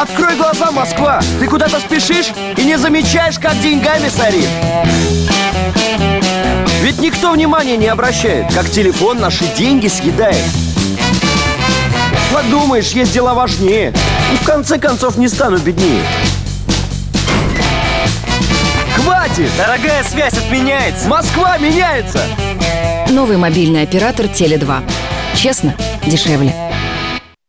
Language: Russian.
Открой глаза, Москва! Ты куда-то спешишь и не замечаешь, как деньгами сорит Ведь никто внимания не обращает, как телефон наши деньги съедает Подумаешь, есть дела важнее И в конце концов не стану беднее Хватит! Дорогая связь отменяется Москва меняется! Новый мобильный оператор Теле2. Честно, дешевле.